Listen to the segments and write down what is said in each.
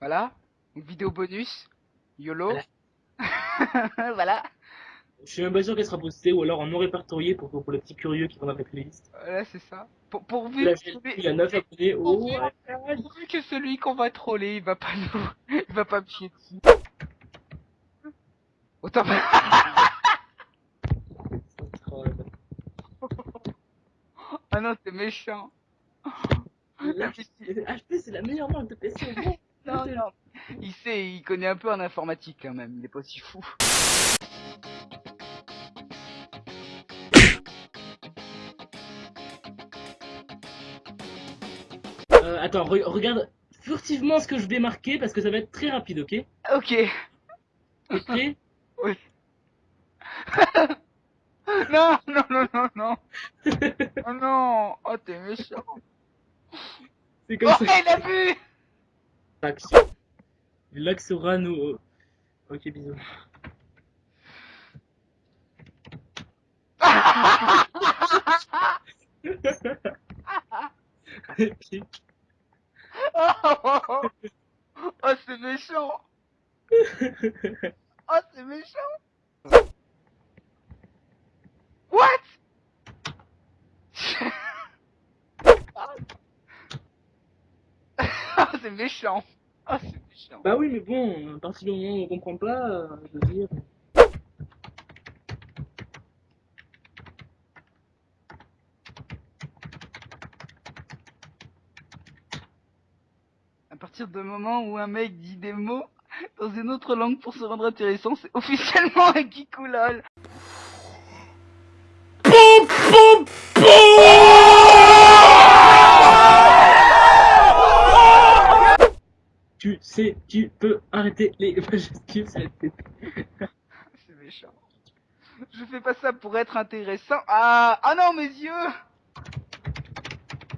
Voilà, une vidéo bonus, YOLO. Voilà. voilà. Je suis même pas sûr qu'elle sera postée ou alors en non répertorié pour, pour les petits curieux qui vont dans la playlist. Voilà, c'est ça. Pour, pourvu, Là, que j'ai- celui- il y a 9 abonnés. Oh, pourvu, ouais. pourvu que celui qu'on va troller, il va pas nous, il va pas me chier dessus. Autant Ah non, c'est méchant. HP, c'est la meilleure marque de PC au monde. Non, non. Il sait, il connaît un peu en informatique quand même, il est pas si fou. Euh, attends, re- regarde furtivement ce que je vais marquer parce que ça va être très rapide, ok? Ok. T'es prêt? Non, non, non, non, non. Oh non. Oh, t'es méchant. C'est comme Oh, ça. il a vu. L'axe aura nous. Ok, bisous. Épique. Oh. Oh, c'est méchant. Oh, c'est méchant. What? c'est méchant. Oh, c'est méchant. bah oui, mais bon, à partir du moment où on comprend pas, euh, je veux dire. À partir du moment où un mec dit des mots dans une autre langue pour se rendre intéressant, c'est officiellement un kikoulol. Tu sais, arrêter les majuscules, C'est méchant. Je fais pas ça pour être intéressant. Ah, ah non, mes yeux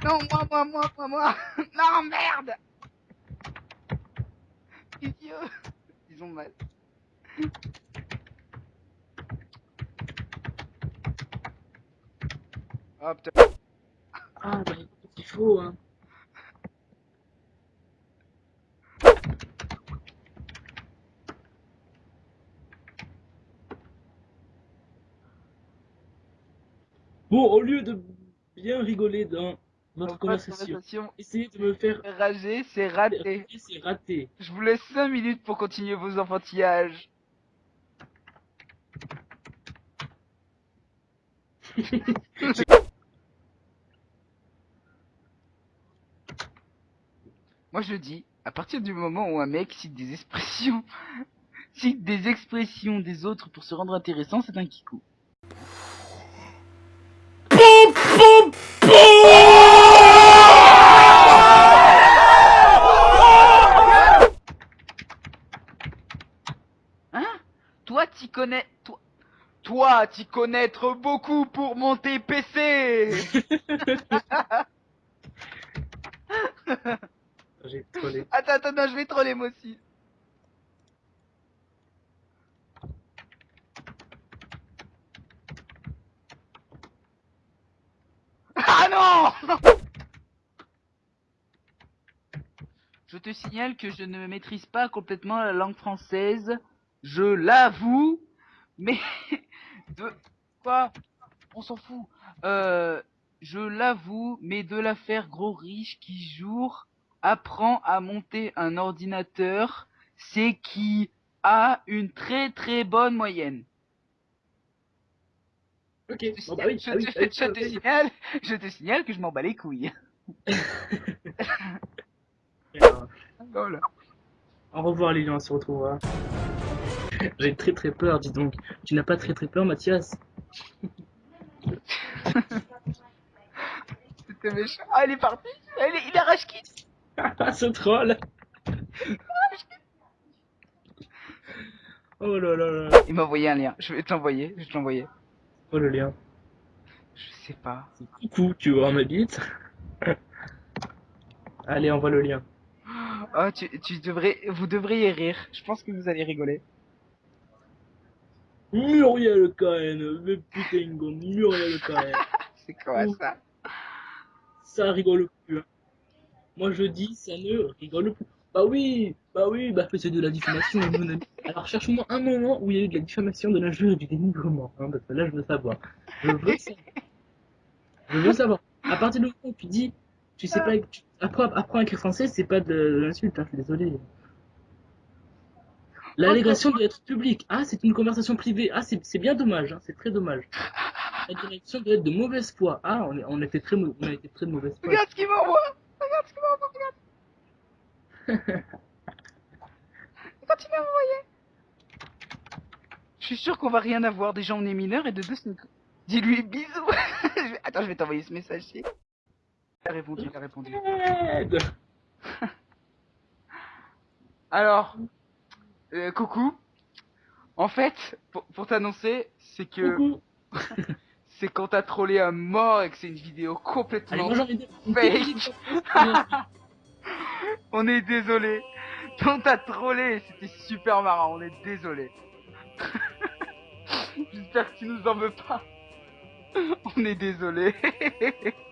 Non, moi, moi, moi, moi, moi Non, merde yeux Ils ont mal. Ah, putain. Ah, bah il faut, hein. Bon, au lieu de bien rigoler dans notre conversation. essayez de me faire Rager, c'est raté. c'est raté. Je vous laisse 5 minutes pour continuer vos enfantillages. Moi je dis, à partir du moment où un mec cite des expressions, cite des expressions des autres pour se rendre intéressant, c'est un kikou. Hein Toi t'y connais... Toi... Toi t'y connaître beaucoup pour monter PC J'ai trollé. Attends, attends, non, je vais troller moi aussi. Ah non Je te signale que je ne maîtrise pas complètement la langue française. Je l'avoue. Mais... De... Quoi? On s'en fout. Euh... Je l'avoue, mais de l'affaire gros riche qui jour apprend à monter un ordinateur, c'est qui a une très très bonne moyenne. Ok, Je te bon bah oui, signale- ah oui, je, oui, je te oui. signale, je te signale que je m'en bats les couilles. Voilà. Au revoir Lilian, on se retrouvera. J'ai très très peur, dis donc. Tu n'as pas très très peur, Mathias? C'était méchant. Ah, il est parti. Ah, Il est, il quitte. Ah, ce troll Oh là là là Il m'a envoyé un lien. Je vais te l'envoyer. Je vais te l'envoyer. Le lien? Je sais pas. Coucou, tu vois ma bite? Allez, envoie le lien. Oh, tu, tu devrais, vous devriez rire. Je pense que vous allez rigoler. Muriel Cohen, mais putain, Muriel Cohen. C'est quoi ça? Ça rigole plus. hein. Moi je dis, ça ne rigole plus. Bah oui, bah oui, bah c'est de la diffamation, mon ami. Alors cherche-moi un moment où il y a eu de la diffamation, de l'injure et du dénigrement, hein, parce que là je veux savoir. Je veux savoir. Je veux savoir. À partir du moment où tu dis, tu sais pas, tu, apprends, à écrire français, c'est pas de, l'insulte, hein, je suis désolé. L'allégation doit être publique. Ah, c'est une conversation privée. Ah, c'est bien dommage, hein, c'est très dommage. La direction doit être de mauvaise foi. Ah, on, est, on, était très, mau- on a été très de mauvaise foi. Regarde ce qu'il m'envoie Regarde ce qu'il m'envoie, il m'a envoyé Je suis sûr qu'on va rien avoir. Déjà, on est mineur et de deux, c'est une... Dis-lui bisous Attends, je vais t'envoyer ce message. Il a répondu, il a répondu. Aide Alors, euh, coucou. En fait, pour, pour t'annoncer, c'est que Coucou. c'est quand t'as trollé à mort et que c'est une vidéo Allez, complètement moi Fake. On est désolé. On t'a trollé, c'était super marrant, on est désolé. J'espère que tu nous en veux pas. On est désolé.